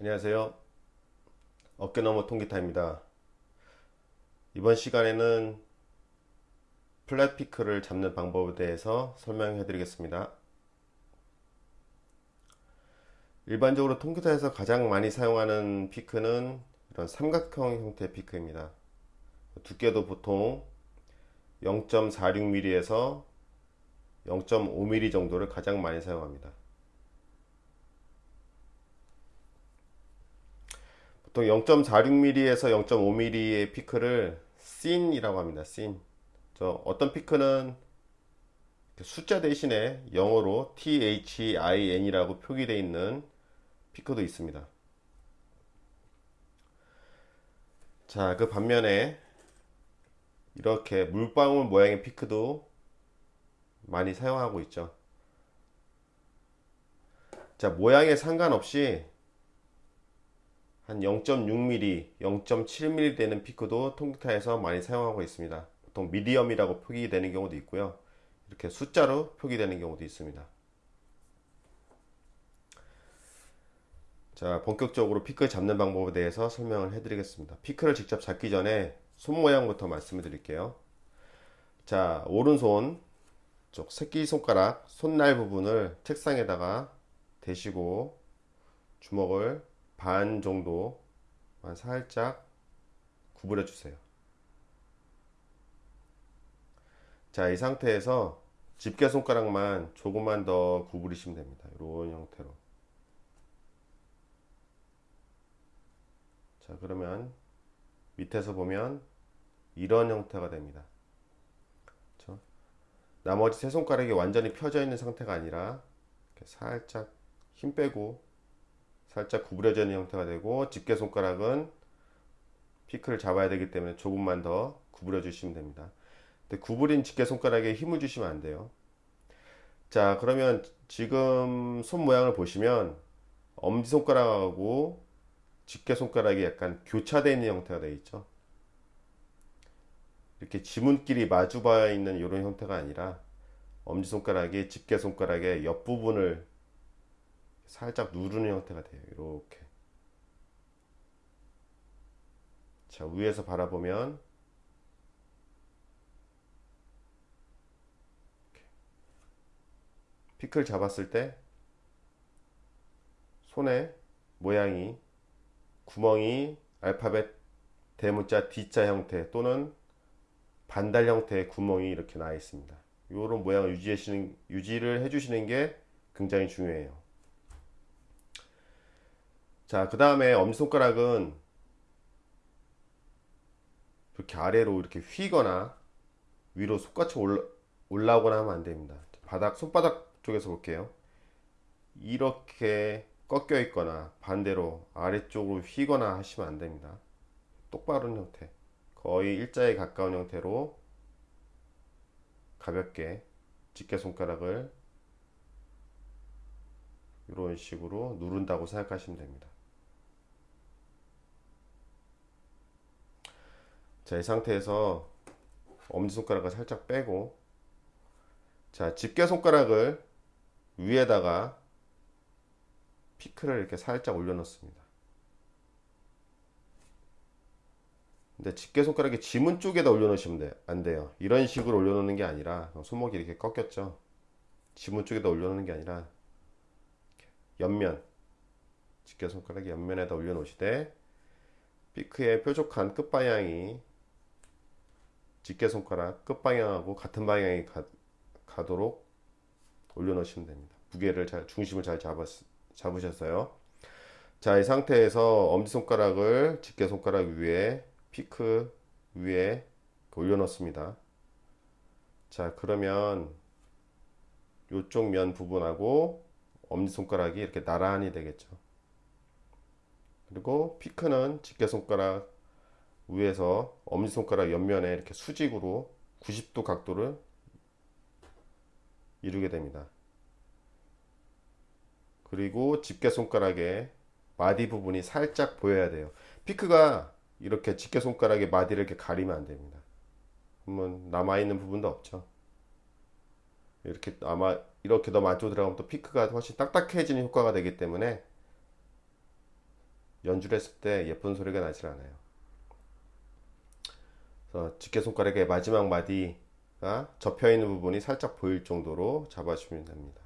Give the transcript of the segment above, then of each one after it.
안녕하세요. 어깨너머 통기타입니다. 이번 시간에는 플랫 피크를 잡는 방법에 대해서 설명해 드리겠습니다. 일반적으로 통기타에서 가장 많이 사용하는 피크는 이런 삼각형 형태의 피크입니다. 두께도 보통 0.46mm에서 0.5mm 정도를 가장 많이 사용합니다. 보통 0.46mm에서 0.5mm의 피크를 씬이라고 합니다. 씬. 저 어떤 피크는 숫자 대신에 영어로 THIN이라고 표기되어 있는 피크도 있습니다. 자, 그 반면에 이렇게 물방울 모양의 피크도 많이 사용하고 있죠. 자, 모양에 상관없이 한 0.6mm, 0.7mm 되는 피크도 통기타에서 많이 사용하고 있습니다. 보통 미디엄이라고 표기되는 경우도 있고요. 이렇게 숫자로 표기되는 경우도 있습니다. 자, 본격적으로 피크 잡는 방법에 대해서 설명을 해드리겠습니다. 피크를 직접 잡기 전에 손 모양부터 말씀을 드릴게요. 자, 오른손 쪽 새끼손가락 손날 부분을 책상에다가 대시고 주먹을 반 정도만 살짝 구부려 주세요. 자, 이 상태에서 집게 손가락만 조금만 더 구부리시면 됩니다. 이런 형태로. 자, 그러면 밑에서 보면 이런 형태가 됩니다. 그렇죠? 나머지 세 손가락이 완전히 펴져 있는 상태가 아니라 살짝 힘 빼고 살짝 구부려져 있는 형태가 되고 집게 손가락은 피크를 잡아야 되기 때문에 조금만 더 구부려 주시면 됩니다. 근데 구부린 집게 손가락에 힘을 주시면 안 돼요. 자 그러면 지금 손 모양을 보시면 엄지손가락하고 집게 손가락이 약간 교차되어 있는 형태가 되어 있죠. 이렇게 지문끼리 마주 봐 있는 이런 형태가 아니라 엄지손가락이 집게손가락의 옆부분을 살짝 누르는 형태가 돼요. 이렇게. 자, 위에서 바라보면 피클 잡았을 때 손의 모양이 구멍이 알파벳 대문자 D자 형태 또는 반달 형태의 구멍이 이렇게 나 있습니다. 이런 모양을 유지하시는, 유지를 해주시는 게 굉장히 중요해요. 자, 그 다음에 엄지손가락은 이렇게 아래로 이렇게 휘거나 위로 속같이 올라, 올라오거나 하면 안 됩니다. 바닥, 손바닥 쪽에서 볼게요. 이렇게 꺾여 있거나 반대로 아래쪽으로 휘거나 하시면 안 됩니다. 똑바른 형태. 거의 일자에 가까운 형태로 가볍게 집게 손가락을 이런 식으로 누른다고 생각하시면 됩니다. 자, 이 상태에서 엄지손가락을 살짝 빼고 자, 집게 손가락을 위에다가 피크를 이렇게 살짝 올려놓습니다. 근데 집게 손가락이 지문 쪽에다 올려놓으시면 돼, 안 돼요. 이런 식으로 올려놓는 게 아니라 손목이 이렇게 꺾였죠. 지문 쪽에다 올려놓는 게 아니라 옆면 집게 손가락이 옆면에다 올려놓으시되 피크의 뾰족한 끝방향이 집게손가락 끝방향하고 같은 방향에 가, 가도록 올려놓으시면 됩니다. 무게를 잘, 중심을 잘 잡았, 잡으셨어요. 자, 이 상태에서 엄지손가락을 집게손가락 위에, 피크 위에 올려놓습니다. 자, 그러면 이쪽 면 부분하고 엄지손가락이 이렇게 나란히 되겠죠. 그리고 피크는 집게손가락 위에서 엄지손가락 옆면에 이렇게 수직으로 90도 각도를 이루게 됩니다. 그리고 집게손가락의 마디 부분이 살짝 보여야 돼요. 피크가 이렇게 집게손가락의 마디를 이렇게 가리면 안 됩니다. 그러면 남아있는 부분도 없죠. 이렇게 아마 이렇게 너무 안쪽으로 들어가면 또 피크가 훨씬 딱딱해지는 효과가 되기 때문에 연주를 했을 때 예쁜 소리가 나질 않아요. 그래서 집게 손가락의 마지막 마디가 접혀 있는 부분이 살짝 보일 정도로 잡아주면 됩니다.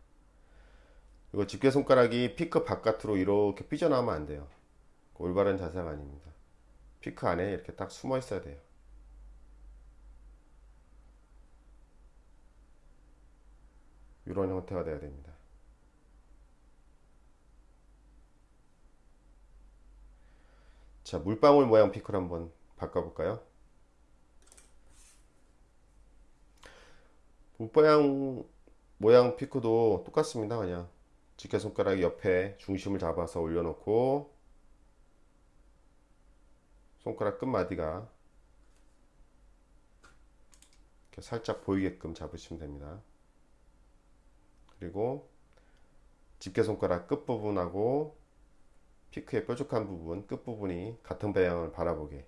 이거 집게 손가락이 피크 바깥으로 이렇게 삐져나오면 안 돼요. 올바른 자세가 아닙니다. 피크 안에 이렇게 딱 숨어 있어야 돼요. 이런 형태가 돼야 됩니다. 자, 물방울 모양 피크를 한번 바꿔볼까요? 물방울 모양 피크도 똑같습니다. 그냥 집게 손가락 옆에 중심을 잡아서 올려놓고 손가락 끝마디가 이렇게 살짝 보이게끔 잡으시면 됩니다. 그리고 집게 손가락 끝부분하고 피크의 뾰족한 부분 끝부분이 같은 방향을 바라보게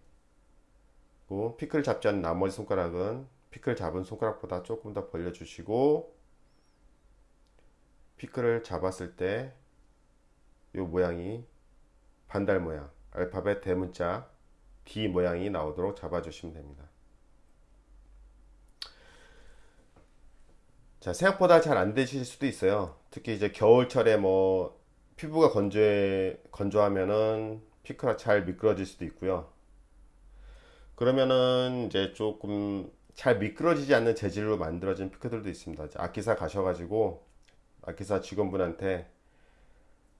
그리고 피크를 잡지 않은 나머지 손가락은 피크를 잡은 손가락보다 조금 더 벌려주시고 피크를 잡았을 때 이 모양이 반달 모양 알파벳 대문자 D 모양이 나오도록 잡아주시면 됩니다. 자, 생각보다 잘 안 되실 수도 있어요. 특히 이제 겨울철에 뭐 피부가 건조해, 건조하면은 피크가 잘 미끄러질 수도 있고요. 그러면은 이제 조금 잘 미끄러지지 않는 재질로 만들어진 피크들도 있습니다. 악기사 가셔가지고 악기사 직원분한테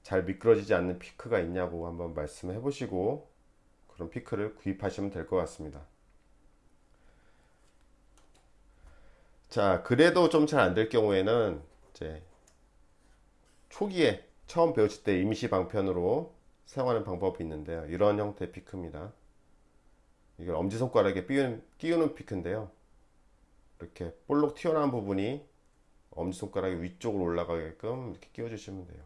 잘 미끄러지지 않는 피크가 있냐고 한번 말씀해 보시고 그런 피크를 구입하시면 될 것 같습니다. 자, 그래도 좀 잘 안 될 경우에는 이제 초기에 처음 배우실 때 임시 방편으로 사용하는 방법이 있는데요. 이런 형태의 피크입니다. 이걸 엄지손가락에 끼우는, 끼우는 피크인데요. 이렇게 볼록 튀어나온 부분이 엄지손가락이 위쪽으로 올라가게끔 이렇게 끼워 주시면 돼요.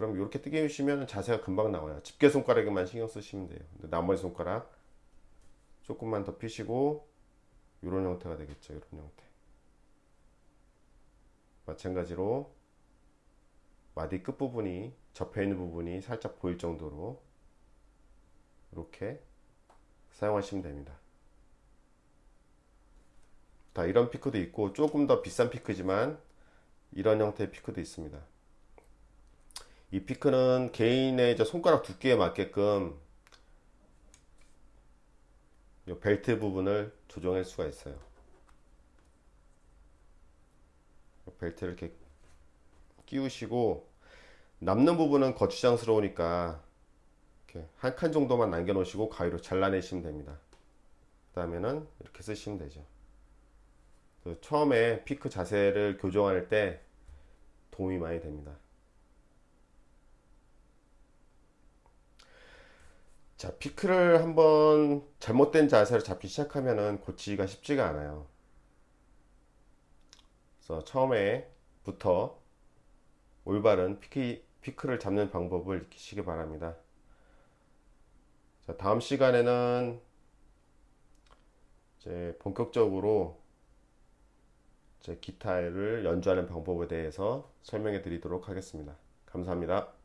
그럼 이렇게 뜨게 해주시면 자세가 금방 나와요. 집게 손가락에만 신경 쓰시면 돼요. 나머지 손가락 조금만 더 피시고 이런 형태가 되겠죠. 이런 형태. 마찬가지로 마디 끝부분이 접혀 있는 부분이 살짝 보일 정도로 이렇게 사용하시면 됩니다. 다 이런 피크도 있고 조금 더 비싼 피크지만 이런 형태의 피크도 있습니다. 이 피크는 개인의 손가락 두께에 맞게끔 벨트 부분을 조정할 수가 있어요. 벨트를 이렇게 끼우시고 남는 부분은 거추장스러우니까 한칸 정도만 남겨 놓으시고 가위로 잘라내시면 됩니다. 그 다음에는 이렇게 쓰시면 되죠. 처음에 피크 자세를 교정할 때 도움이 많이 됩니다. 자, 피크를 한번 잘못된 자세로 잡기 시작하면은 고치기가 쉽지가 않아요. 그래서 처음에부터 올바른 피크, 피크를 잡는 방법을 익히시기 바랍니다. 자, 다음 시간에는 이제 본격적으로 제 기타를 연주하는 방법에 대해서 설명해 드리도록 하겠습니다. 감사합니다.